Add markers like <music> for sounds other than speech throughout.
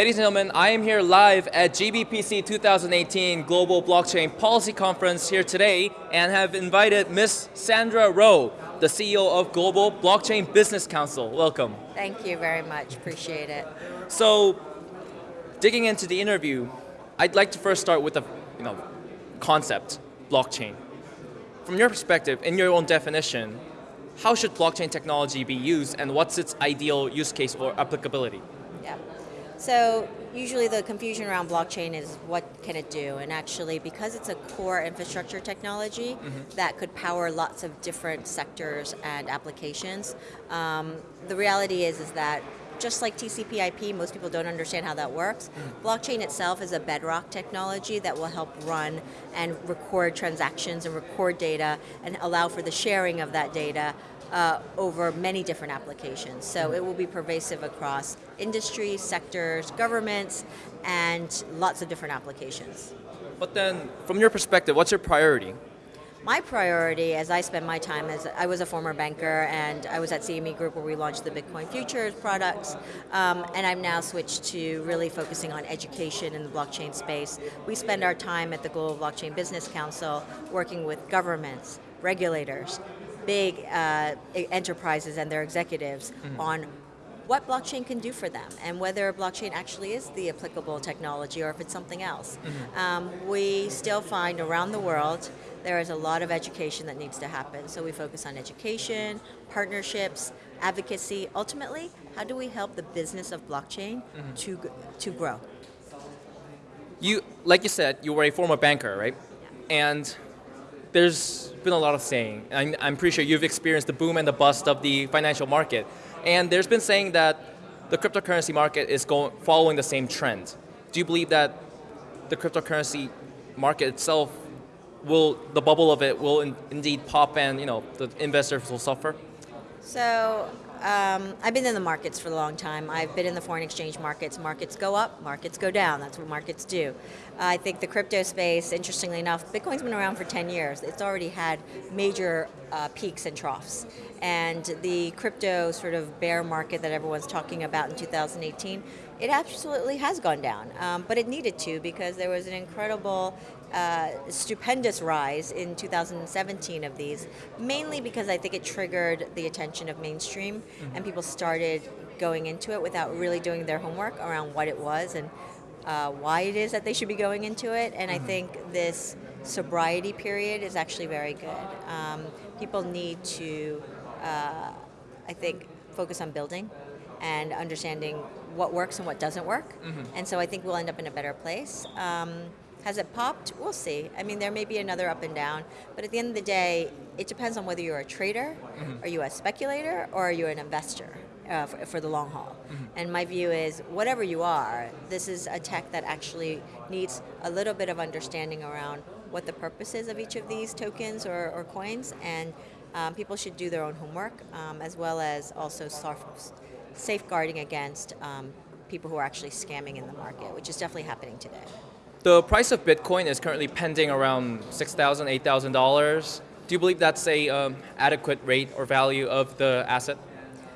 Ladies and gentlemen, I am here live at GBPC 2018 Global Blockchain Policy Conference here today and have invited Ms. Sandra Ro, the CEO of Global Blockchain Business Council. Welcome. Thank you very much, appreciate it. So, digging into the interview, I'd like to first start with the you know, concept, blockchain. From your perspective, in your own definition, how should blockchain technology be used and what's its ideal use case or applicability? So usually the confusion around blockchain is what can it do? And actually, because it's a core infrastructure technology mm -hmm. that could power lots of different sectors and applications, um, the reality is, is that just like TCP IP, most people don't understand how that works. Mm. Blockchain itself is a bedrock technology that will help run and record transactions and record data and allow for the sharing of that data uh, over many different applications. So it will be pervasive across industry, sectors, governments, and lots of different applications. But then, from your perspective, what's your priority? My priority, as I spend my time, as I was a former banker and I was at CME Group where we launched the Bitcoin futures products, um, and I've now switched to really focusing on education in the blockchain space. We spend our time at the Global Blockchain Business Council working with governments, regulators, big uh, enterprises and their executives mm -hmm. on what blockchain can do for them and whether blockchain actually is the applicable technology or if it's something else. Mm -hmm. um, we still find around the world there is a lot of education that needs to happen. So we focus on education, partnerships, advocacy. Ultimately, how do we help the business of blockchain mm -hmm. to, to grow? You, like you said, you were a former banker, right? Yeah. And there's been a lot of saying. I'm, I'm pretty sure you've experienced the boom and the bust of the financial market. And there's been saying that the cryptocurrency market is going, following the same trend. Do you believe that the cryptocurrency market itself will, the bubble of it will in, indeed pop and you know, the investors will suffer? So um, I've been in the markets for a long time. I've been in the foreign exchange markets. Markets go up, markets go down. That's what markets do. I think the crypto space, interestingly enough, Bitcoin's been around for 10 years. It's already had major uh, peaks and troughs. And the crypto sort of bear market that everyone's talking about in 2018, it absolutely has gone down. Um, but it needed to because there was an incredible uh, stupendous rise in 2017 of these, mainly because I think it triggered the attention of mainstream mm -hmm. and people started going into it without really doing their homework around what it was and uh, why it is that they should be going into it. And mm -hmm. I mm-hmm. think this sobriety period is actually very good. Um, people need to, uh, I think, focus on building and understanding what works and what doesn't work. Mm -hmm. And so I think we'll end up in a better place. Um, has it popped? We'll see. I mean, there may be another up and down, but at the end of the day, it depends on whether you're a trader, mm -hmm. are you a speculator, or are you an investor uh, for, for, the long haul. Mm -hmm. And my view is, whatever you are, this is a tech that actually needs a little bit of understanding around what the purpose is of each of these tokens or, or coins, and um, people should do their own homework, um, as well as also safeguarding against um, people who are actually scamming in the market, which is definitely happening today. The price of Bitcoin is currently pending around $6,000, $8,000. Do you believe that's a um, adequate rate or value of the asset?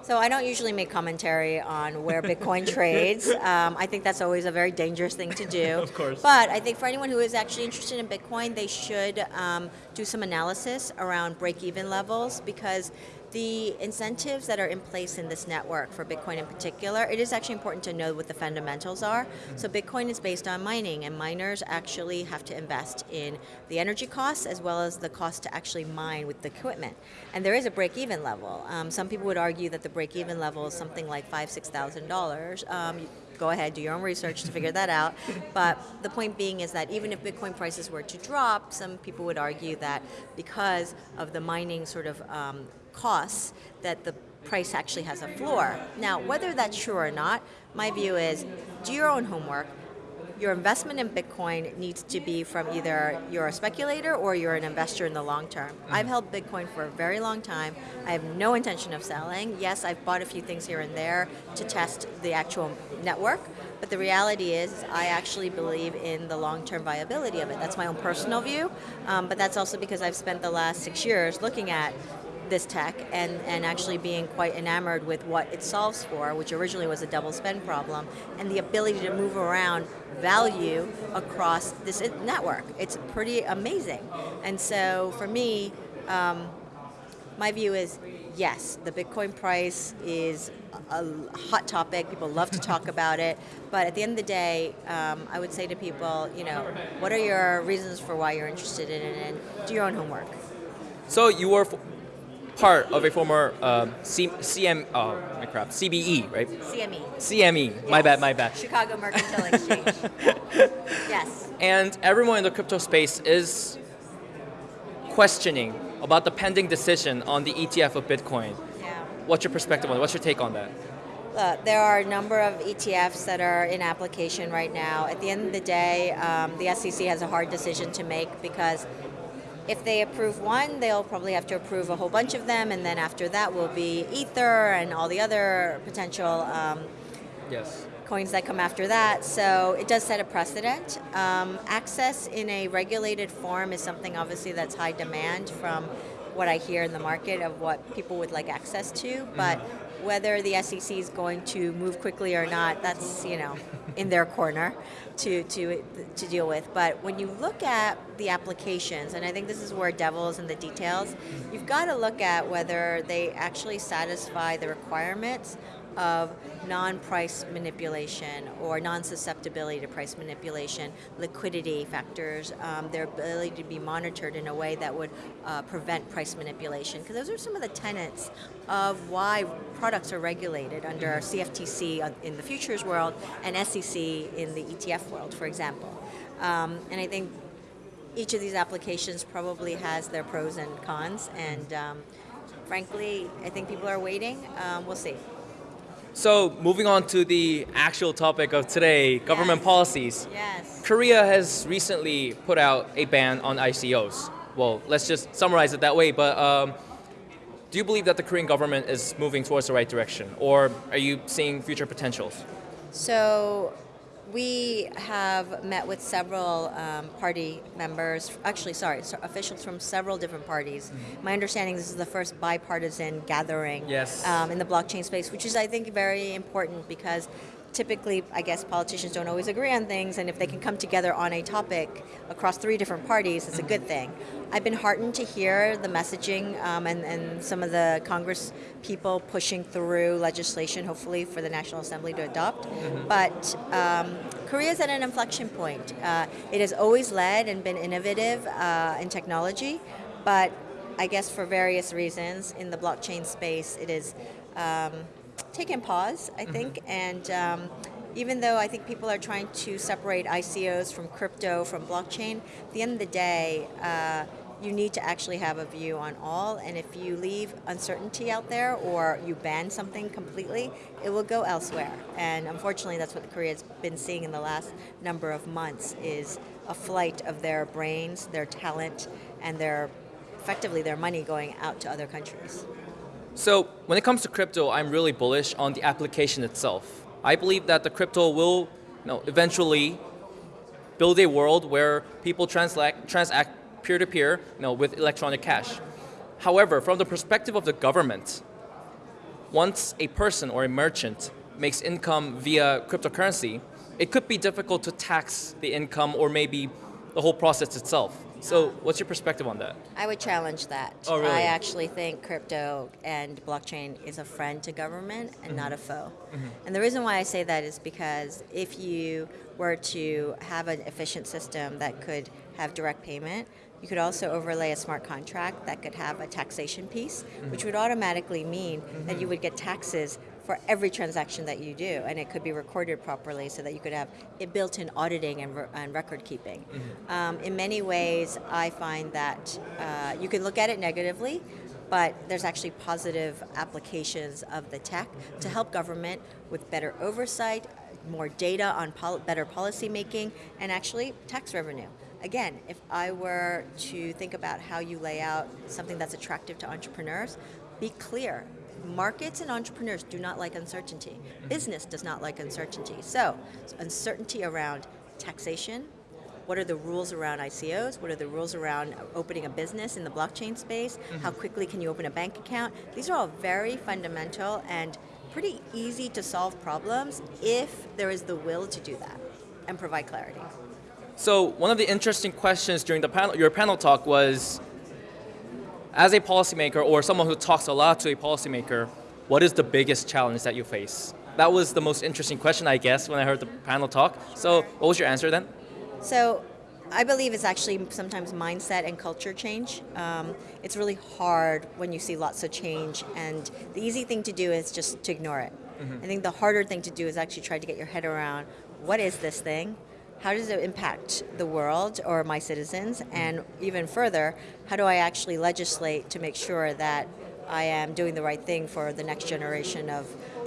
So I don't usually make commentary on where Bitcoin <laughs> trades. Um, I think that's always a very dangerous thing to do. <laughs> of course. But I think for anyone who is actually interested in Bitcoin, they should um, do some analysis around break-even levels because the incentives that are in place in this network for Bitcoin in particular, it is actually important to know what the fundamentals are. Mm -hmm. So Bitcoin is based on mining and miners actually have to invest in the energy costs as well as the cost to actually mine with the equipment. And there is a break-even level. Um, some people would argue that the break-even level is something like five, six thousand dollars. Um, go ahead, do your own research to figure that out. But the point being is that even if Bitcoin prices were to drop, some people would argue that because of the mining sort of um, costs that the price actually has a floor. Now, whether that's true or not, my view is do your own homework. Your investment in Bitcoin needs to be from either you're a speculator or you're an investor in the long term. Mm. I've held Bitcoin for a very long time. I have no intention of selling. Yes, I've bought a few things here and there to test the actual network, but the reality is, I actually believe in the long-term viability of it. That's my own personal view, um, but that's also because I've spent the last six years looking at this tech and, and actually being quite enamored with what it solves for, which originally was a double spend problem, and the ability to move around value across this network. It's pretty amazing. And so for me, um, my view is yes, the Bitcoin price is a hot topic. People love to talk about it. But at the end of the day, um, I would say to people, you know, what are your reasons for why you're interested in it and do your own homework. So you were part of a former uh, C- CM, oh my crap, CBE, right? CME. CME. My bad, my bad. Chicago Mercantile <laughs> Exchange. yes. And everyone in the crypto space is questioning about the pending decision on the ETF of Bitcoin. Yeah. What's your perspective on it? What's your take on that? Uh, there are a number of ETFs that are in application right now. At the end of the day, um, the SEC has a hard decision to make because if they approve one, they'll probably have to approve a whole bunch of them, and then after that will be Ether and all the other potential um, Yes. coins that come after that. So it does set a precedent. Um, access in a regulated form is something obviously that's high demand from what I hear in the market of what people would like access to. But whether the SEC is going to move quickly or not, that's you know in their corner to to to deal with. But when you look at the applications, and I think this is where devil's in the details, you've got to look at whether they actually satisfy the requirements of non-price manipulation or non-susceptibility to price manipulation, liquidity factors, um, their ability to be monitored in a way that would uh, prevent price manipulation. Because those are some of the tenets of why products are regulated under CFTC in the futures world and SEC in the ETF world, for example. Um, and I think each of these applications probably has their pros and cons, and um, frankly, I think people are waiting. Um, we'll see. So moving on to the actual topic of today, government Yes. policies. Yes. Korea has recently put out a ban on ICOs. Well, let's just summarize it that way. But um, do you believe that the Korean government is moving towards the right direction, or are you seeing future potentials? So we have met with several um, party members, actually, sorry, so officials from several different parties. My understanding this is the first bipartisan gathering Yes. um, in the blockchain space, which is, I think, very important because typically, I guess, politicians don't always agree on things, and if they can come together on a topic across three different parties, it's a good thing. I've been heartened to hear the messaging um, and, and some of the Congress people pushing through legislation, hopefully, for the National Assembly to adopt. But um, Korea is at an inflection point. Uh, it has always led and been innovative uh, in technology, but I guess for various reasons in the blockchain space, it is um, taken pause, I think, and um, even though I think people are trying to separate ICOs from crypto, from blockchain, at the end of the day, uh, you need to actually have a view on all, and if you leave uncertainty out there or you ban something completely, it will go elsewhere. And unfortunately, that's what Korea's been seeing in the last number of months is a flight of their brains, their talent, and their effectively their money going out to other countries. So when it comes to crypto, I'm really bullish on the application itself. I believe that the crypto will you know, eventually build a world where people transact, peer-to-peer you know, with electronic cash. However, from the perspective of the government, once a person or a merchant makes income via cryptocurrency, it could be difficult to tax the income or maybe the whole process itself. So what's your perspective on that? I would challenge that. Oh, really? I actually think crypto and blockchain is a friend to government and not a mm-hmm. foe. Mm-hmm. And the reason why I say that is because if you were to have an efficient system that could have direct payment, you could also overlay a smart contract that could have a taxation piece, which mm-hmm. would automatically mean that you would get taxes for every transaction that you do, and it could be recorded properly so that you could have it built-in auditing and, re- and record keeping. Um, in many ways, I find that uh, you can look at it negatively, but there's actually positive applications of the tech to help government with better oversight, more data on pol- better policy making, and actually tax revenue. Again, if I were to think about how you lay out something that's attractive to entrepreneurs, be clear. Markets and entrepreneurs do not like uncertainty. Business does not like uncertainty. So, uncertainty around taxation, what are the rules around ICOs? What are the rules around opening a business in the blockchain space? Mm-hmm. How quickly can you open a bank account? These are all very fundamental and pretty easy to solve problems if there is the will to do that and provide clarity. So one of the interesting questions during the panel, your panel talk was, as a policymaker or someone who talks a lot to a policymaker, what is the biggest challenge that you face? That was the most interesting question, I guess, when I heard the panel talk. So what was your answer then? So I believe it's actually sometimes mindset and culture change. Um, it's really hard when you see lots of change, and the easy thing to do is just to ignore it. I think the harder thing to do is actually try to get your head around what is this thing? How does it impact the world or my citizens? Mm-hmm. And even further, how do I actually legislate to make sure that I am doing the right thing for the next generation of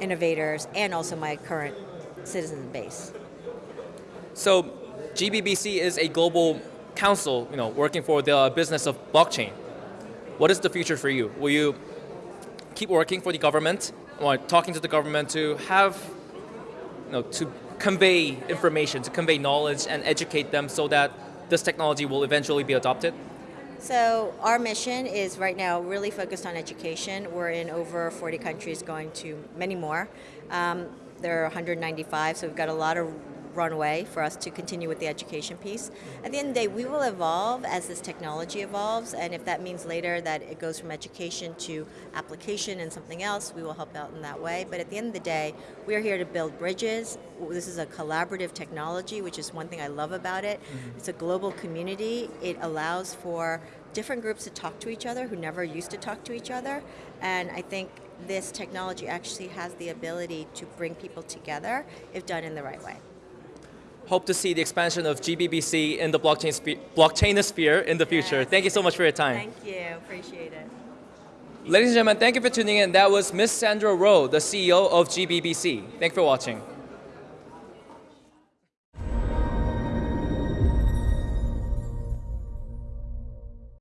innovators and also my current citizen base? So GBBC is a global council, you know, working for the business of blockchain. What is the future for you? Will you keep working for the government or talking to the government to have, you know, to convey information, to convey knowledge and educate them so that this technology will eventually be adopted? So our mission is right now really focused on education. We're in over 40 countries, going to many more. Um, there are 195, so we've got a lot of runway for us to continue with the education piece. At the end of the day, we will evolve as this technology evolves, and if that means later that it goes from education to application and something else, we will help out in that way. But at the end of the day, we are here to build bridges. This is a collaborative technology, which is one thing I love about it. Mm-hmm. It's a global community. It allows for different groups to talk to each other who never used to talk to each other, and I think this technology actually has the ability to bring people together if done in the right way. Hope to see the expansion of GBBC in the blockchain spe- blockchainosphere in the future. Yes. Thank you so much for your time. Thank you. Appreciate it. Ladies and gentlemen, thank you for tuning in. That was Miss Sandra Ro, the CEO of GBBC. Thank you for watching.